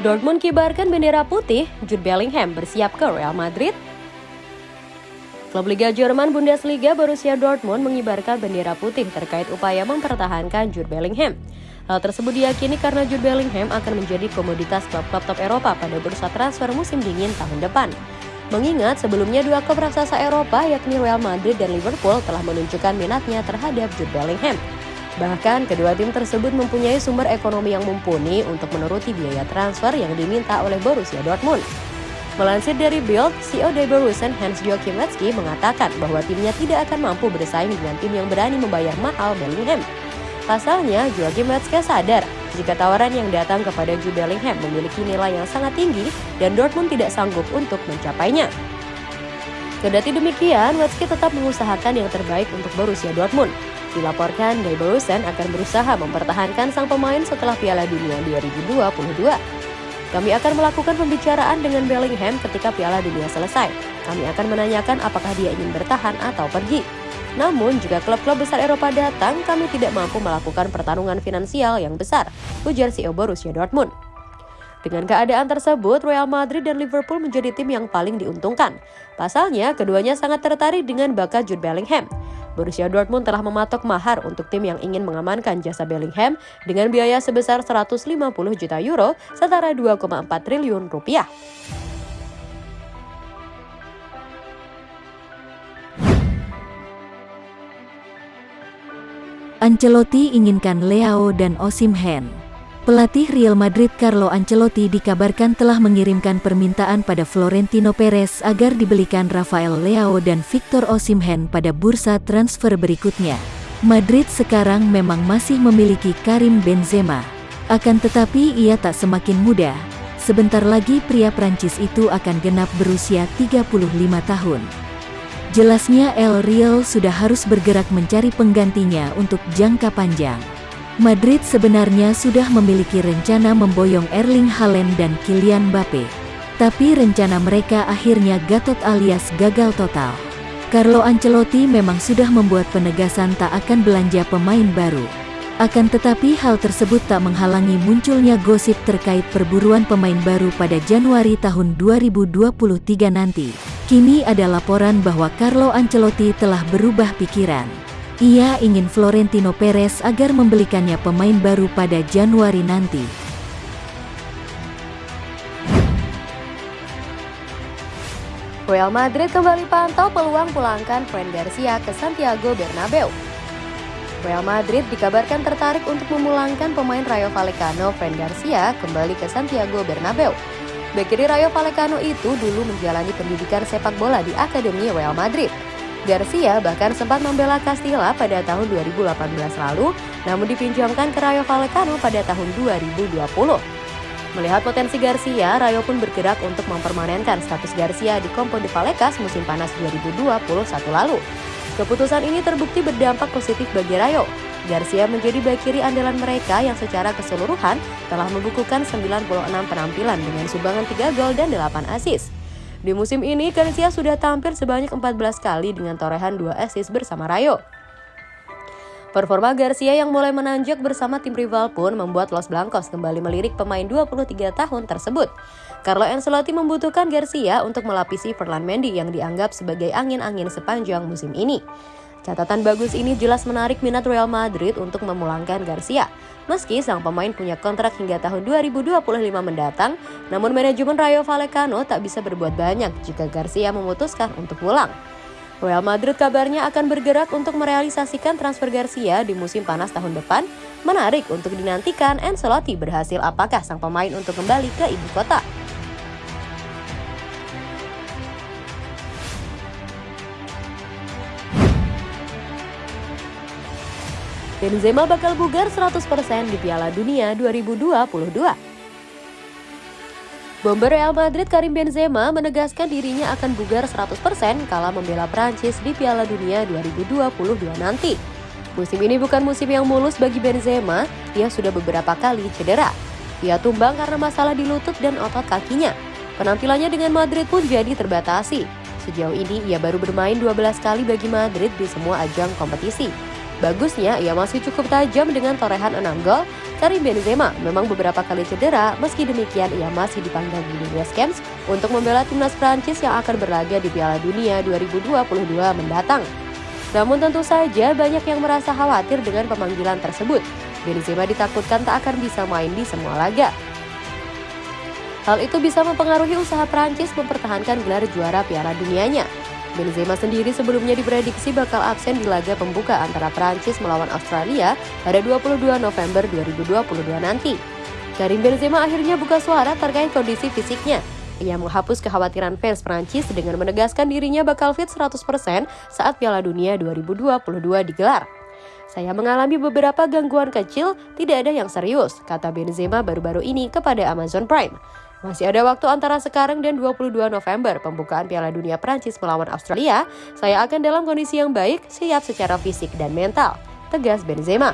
Dortmund kibarkan bendera putih, Jude Bellingham bersiap ke Real Madrid. Klub Liga Jerman Bundesliga Borussia Dortmund mengibarkan bendera putih terkait upaya mempertahankan Jude Bellingham. Hal tersebut diyakini karena Jude Bellingham akan menjadi komoditas klub-klub top Eropa pada bursa transfer musim dingin tahun depan. Mengingat sebelumnya dua klub raksasa Eropa yakni Real Madrid dan Liverpool telah menunjukkan minatnya terhadap Jude Bellingham. Bahkan kedua tim tersebut mempunyai sumber ekonomi yang mumpuni untuk menuruti biaya transfer yang diminta oleh Borussia Dortmund. Melansir dari Bild, CEO Borussia Hans Joachim Watzke mengatakan bahwa timnya tidak akan mampu bersaing dengan tim yang berani membayar mahal Bellingham. Pasalnya, Joachim Watzke sadar jika tawaran yang datang kepada Jude Bellingham memiliki nilai yang sangat tinggi dan Dortmund tidak sanggup untuk mencapainya. Kedati demikian, Watzke tetap mengusahakan yang terbaik untuk Borussia Dortmund. Dilaporkan, Guy Borusen akan berusaha mempertahankan sang pemain setelah Piala Dunia 2022. Kami akan melakukan pembicaraan dengan Bellingham ketika Piala Dunia selesai. Kami akan menanyakan apakah dia ingin bertahan atau pergi. Namun, jika klub-klub besar Eropa datang, kami tidak mampu melakukan pertarungan finansial yang besar, ujar CEO Borussia Dortmund. Dengan keadaan tersebut, Real Madrid dan Liverpool menjadi tim yang paling diuntungkan. Pasalnya, keduanya sangat tertarik dengan bakat Jude Bellingham. Borussia Dortmund telah mematok mahar untuk tim yang ingin mengamankan jasa Bellingham dengan biaya sebesar 150 juta euro setara 2,4 triliun rupiah. Ancelotti inginkan Leao dan Osimhen. Pelatih Real Madrid Carlo Ancelotti dikabarkan telah mengirimkan permintaan pada Florentino Perez agar dibelikan Rafael Leao dan Victor Osimhen pada bursa transfer berikutnya. Madrid sekarang memang masih memiliki Karim Benzema. Akan tetapi ia tak semakin muda. Sebentar lagi pria Prancis itu akan genap berusia 35 tahun. Jelasnya El Real sudah harus bergerak mencari penggantinya untuk jangka panjang. Madrid sebenarnya sudah memiliki rencana memboyong Erling Haaland dan Kylian Mbappe. Tapi rencana mereka akhirnya gatot alias gagal total. Carlo Ancelotti memang sudah membuat penegasan tak akan belanja pemain baru. Akan tetapi hal tersebut tak menghalangi munculnya gosip terkait perburuan pemain baru pada Januari tahun 2023 nanti. Kini ada laporan bahwa Carlo Ancelotti telah berubah pikiran. Ia ingin Florentino Perez agar membelikannya pemain baru pada Januari nanti. Real Madrid kembali pantau peluang pulangkan Fran Garcia ke Santiago Bernabeu. Real Madrid dikabarkan tertarik untuk memulangkan pemain Rayo Vallecano Fran Garcia kembali ke Santiago Bernabeu. Bek Rayo Vallecano itu dulu menjalani pendidikan sepak bola di Akademi Real Madrid. Garcia bahkan sempat membela Castilla pada tahun 2018 lalu, namun dipinjamkan ke Rayo Vallecano pada tahun 2020. Melihat potensi Garcia, Rayo pun bergerak untuk mempermanenkan status Garcia di Compo de Vallecas musim panas 2021 lalu. Keputusan ini terbukti berdampak positif bagi Rayo. Garcia menjadi bek kiri andalan mereka yang secara keseluruhan telah membukukan 96 penampilan dengan sumbangan 3 gol dan 8 assist. Di musim ini, Garcia sudah tampil sebanyak 14 kali dengan torehan 2 assist bersama Rayo. Performa Garcia yang mulai menanjak bersama tim rival pun membuat Los Blancos kembali melirik pemain 23 tahun tersebut. Carlo Ancelotti membutuhkan Garcia untuk melapisi Ferland Mendy yang dianggap sebagai angin-angin sepanjang musim ini. Catatan bagus ini jelas menarik minat Real Madrid untuk memulangkan Garcia. Meski sang pemain punya kontrak hingga tahun 2025 mendatang, namun manajemen Rayo Vallecano tak bisa berbuat banyak jika Garcia memutuskan untuk pulang. Real Madrid kabarnya akan bergerak untuk merealisasikan transfer Garcia di musim panas tahun depan. Menarik untuk dinantikan Ancelotti berhasil apakah sang pemain untuk kembali ke ibu kota. Benzema bakal bugar 100% di Piala Dunia 2022. Bomber Real Madrid Karim Benzema menegaskan dirinya akan bugar 100% kala membela Prancis di Piala Dunia 2022 nanti. Musim ini bukan musim yang mulus bagi Benzema, ia sudah beberapa kali cedera. Ia tumbang karena masalah di lutut dan otot kakinya. Penampilannya dengan Madrid pun jadi terbatasi. Sejauh ini ia baru bermain 12 kali bagi Madrid di semua ajang kompetisi. Bagusnya, ia masih cukup tajam dengan torehan 6 gol, Karim Benzema memang beberapa kali cedera, meski demikian ia masih dipanggil di West Camps untuk membela timnas Prancis yang akan berlaga di Piala Dunia 2022 mendatang. Namun tentu saja banyak yang merasa khawatir dengan pemanggilan tersebut. Benzema ditakutkan tak akan bisa main di semua laga. Hal itu bisa mempengaruhi usaha Prancis mempertahankan gelar juara Piala Dunianya. Benzema sendiri sebelumnya diprediksi bakal absen di laga pembuka antara Prancis melawan Australia pada 22 November 2022 nanti. Karim Benzema akhirnya buka suara terkait kondisi fisiknya. Ia menghapus kekhawatiran fans Prancis dengan menegaskan dirinya bakal fit 100% saat Piala Dunia 2022 digelar. Saya mengalami beberapa gangguan kecil, tidak ada yang serius, kata Benzema baru-baru ini kepada Amazon Prime. Masih ada waktu antara sekarang dan 22 November pembukaan Piala Dunia Prancis melawan Australia. Saya akan dalam kondisi yang baik, siap secara fisik dan mental, tegas Benzema.